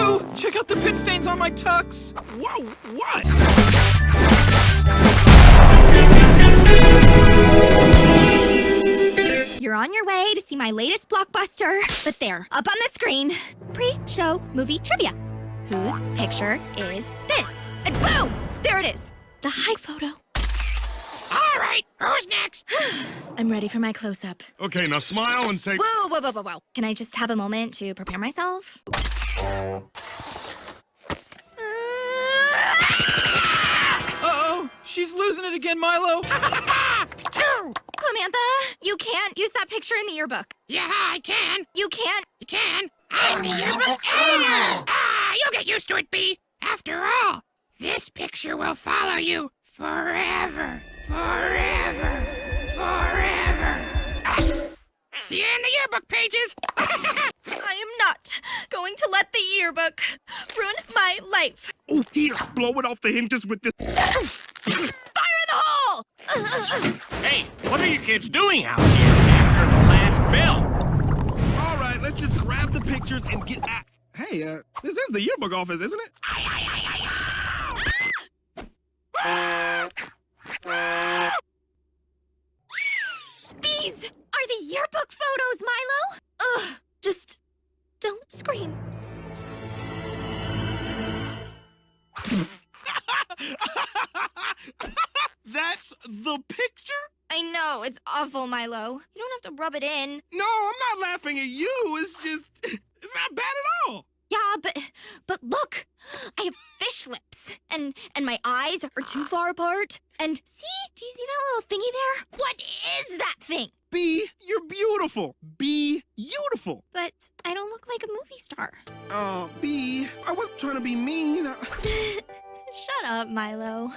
Milo, check out the pit stains on my tux. Whoa, what? You're on your way to see my latest blockbuster, but there, up on the screen, pre-show movie trivia. Whose picture is this? And boom! There it is. The high photo. All right, who's next? I'm ready for my close-up. Okay, now smile and say. Whoa, whoa, whoa, whoa, whoa. Can I just have a moment to prepare myself? Uh-oh, she's losing it again, Milo. Two. Clamantha, you can't use that picture in the yearbook. Yeah, I can. You can't. You can. I'm the yearbook editor. Ah, you'll get used to it, Bee. After all, this picture will follow you forever, forever, forever. See you in the yearbook pages. I am not going to let the yearbook ruin my life. Oh, here, blow it off the hinges with this. Fire in the hole! Hey, what are you kids doing out here after the last bell? All right, let's just grab the pictures and get out. Hey, uh, this is the yearbook office, isn't it? These are the yearbook photos, Milo! That's the picture? I know, it's awful, Milo. You don't have to rub it in. No, I'm not laughing at you. It's just, it's not bad at all. Yeah, but but look, I have fish lips, and and my eyes are too far apart. And see, do you see that little thingy there? What is that thing? B, you're beautiful. Be beautiful. But I don't look like a movie star. Oh, Uh, B, I wasn't trying to be mean. Shut up, Milo.